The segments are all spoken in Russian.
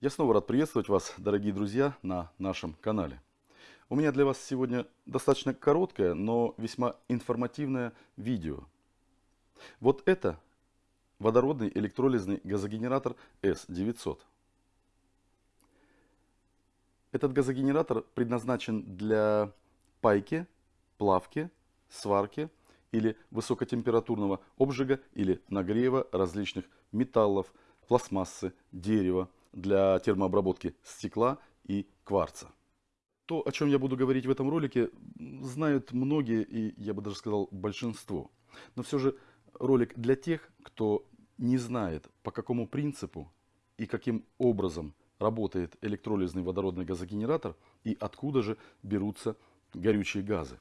Я снова рад приветствовать вас, дорогие друзья, на нашем канале. У меня для вас сегодня достаточно короткое, но весьма информативное видео. Вот это водородный электролизный газогенератор S900. Этот газогенератор предназначен для пайки, плавки, сварки или высокотемпературного обжига или нагрева различных металлов, пластмассы, дерева, для термообработки стекла и кварца. То, о чем я буду говорить в этом ролике, знают многие и, я бы даже сказал, большинство. Но все же ролик для тех, кто не знает, по какому принципу и каким образом работает электролизный водородный газогенератор и откуда же берутся горючие газы.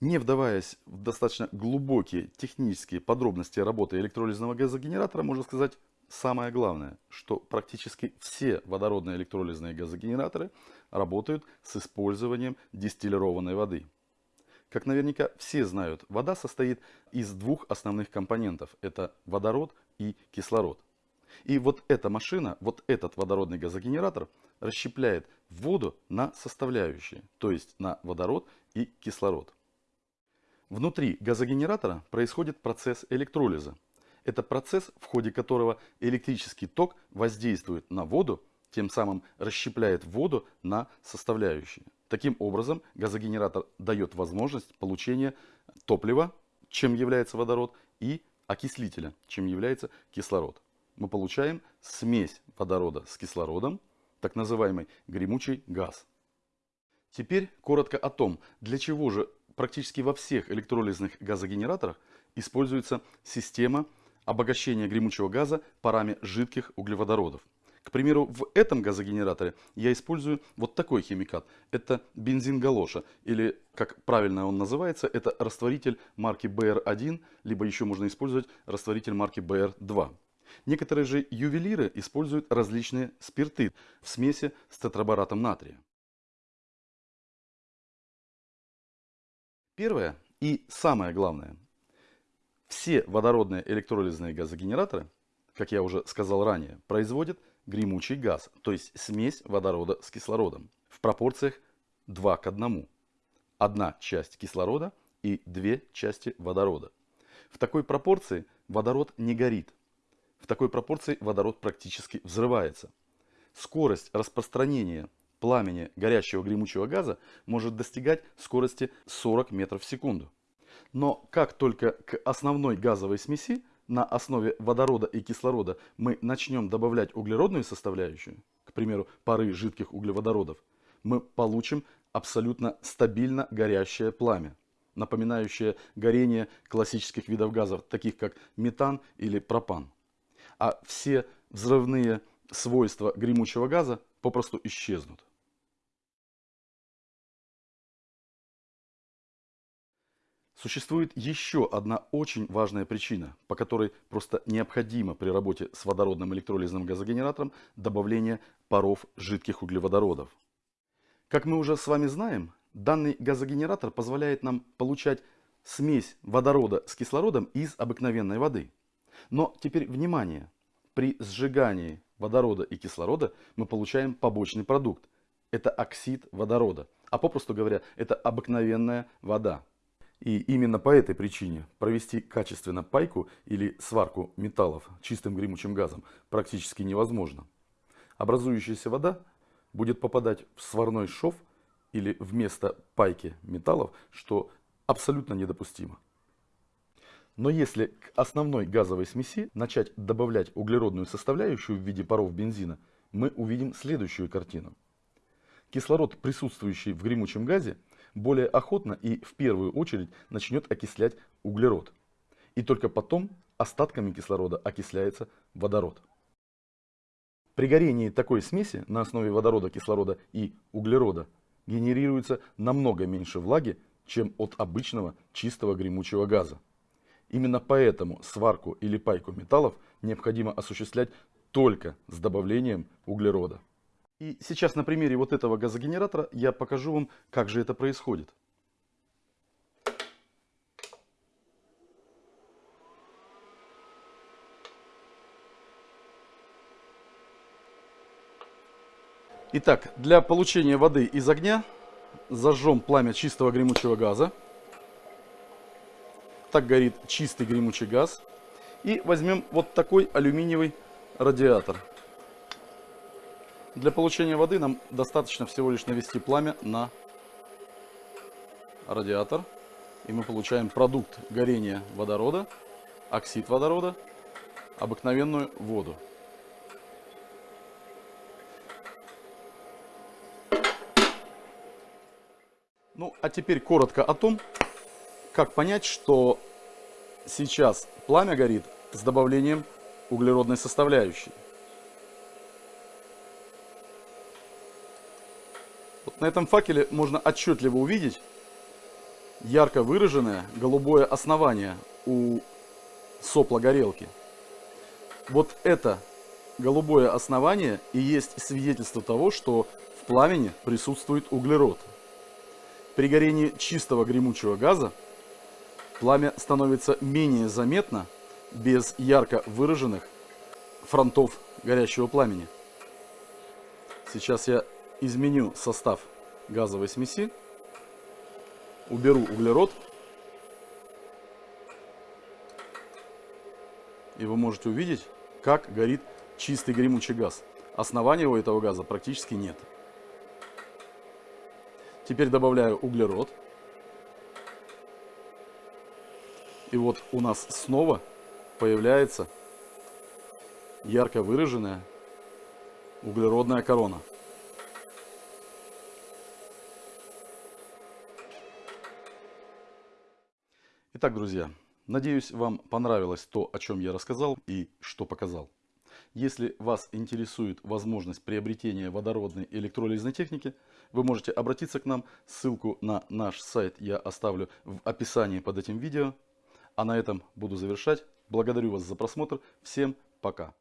Не вдаваясь в достаточно глубокие технические подробности работы электролизного газогенератора, можно сказать самое главное, что практически все водородные электролизные газогенераторы работают с использованием дистиллированной воды. Как наверняка все знают, вода состоит из двух основных компонентов. Это водород и кислород. И вот эта машина, вот этот водородный газогенератор расщепляет воду на составляющие, то есть на водород и кислород. Внутри газогенератора происходит процесс электролиза. Это процесс, в ходе которого электрический ток воздействует на воду, тем самым расщепляет воду на составляющие. Таким образом, газогенератор дает возможность получения топлива, чем является водород, и окислителя, чем является кислород. Мы получаем смесь водорода с кислородом, так называемый гремучий газ. Теперь коротко о том, для чего же практически во всех электролизных газогенераторах используется система обогащения гремучего газа парами жидких углеводородов. К примеру, в этом газогенераторе я использую вот такой химикат. Это бензин галоша, или, как правильно он называется, это растворитель марки BR1, либо еще можно использовать растворитель марки BR2. Некоторые же ювелиры используют различные спирты в смеси с тетрабаратом натрия. Первое и самое главное – все водородные электролизные газогенераторы, как я уже сказал ранее, производят гремучий газ, то есть смесь водорода с кислородом в пропорциях 2 к 1. Одна часть кислорода и две части водорода. В такой пропорции водород не горит. В такой пропорции водород практически взрывается. Скорость распространения пламени горящего гремучего газа может достигать скорости 40 метров в секунду. Но как только к основной газовой смеси на основе водорода и кислорода мы начнем добавлять углеродную составляющую, к примеру, пары жидких углеводородов, мы получим абсолютно стабильно горящее пламя, напоминающее горение классических видов газов, таких как метан или пропан. А все взрывные свойства гремучего газа попросту исчезнут. Существует еще одна очень важная причина, по которой просто необходимо при работе с водородным электролизным газогенератором добавление паров жидких углеводородов. Как мы уже с вами знаем, данный газогенератор позволяет нам получать смесь водорода с кислородом из обыкновенной воды. Но теперь внимание! При сжигании водорода и кислорода мы получаем побочный продукт. Это оксид водорода, а попросту говоря, это обыкновенная вода. И именно по этой причине провести качественно пайку или сварку металлов чистым гремучим газом практически невозможно. Образующаяся вода будет попадать в сварной шов или вместо пайки металлов, что абсолютно недопустимо. Но если к основной газовой смеси начать добавлять углеродную составляющую в виде паров бензина, мы увидим следующую картину. Кислород, присутствующий в гремучем газе, более охотно и в первую очередь начнет окислять углерод. И только потом остатками кислорода окисляется водород. При горении такой смеси на основе водорода, кислорода и углерода генерируется намного меньше влаги, чем от обычного чистого гремучего газа. Именно поэтому сварку или пайку металлов необходимо осуществлять только с добавлением углерода. И сейчас на примере вот этого газогенератора я покажу вам, как же это происходит. Итак, для получения воды из огня зажжем пламя чистого гремучего газа. Так горит чистый гремучий газ. И возьмем вот такой алюминиевый радиатор. Для получения воды нам достаточно всего лишь навести пламя на радиатор. И мы получаем продукт горения водорода, оксид водорода, обыкновенную воду. Ну, а теперь коротко о том, как понять, что сейчас пламя горит с добавлением углеродной составляющей. На этом факеле можно отчетливо увидеть ярко выраженное голубое основание у сопла горелки. Вот это голубое основание и есть свидетельство того, что в пламени присутствует углерод. При горении чистого гремучего газа пламя становится менее заметно без ярко выраженных фронтов горящего пламени. Сейчас я изменю состав газовой смеси, уберу углерод, и вы можете увидеть, как горит чистый гремучий газ. Основания у этого газа практически нет. Теперь добавляю углерод. И вот у нас снова появляется ярко выраженная углеродная корона. Итак, друзья, надеюсь, вам понравилось то, о чем я рассказал и что показал. Если вас интересует возможность приобретения водородной электролизной техники, вы можете обратиться к нам. Ссылку на наш сайт я оставлю в описании под этим видео. А на этом буду завершать. Благодарю вас за просмотр. Всем пока.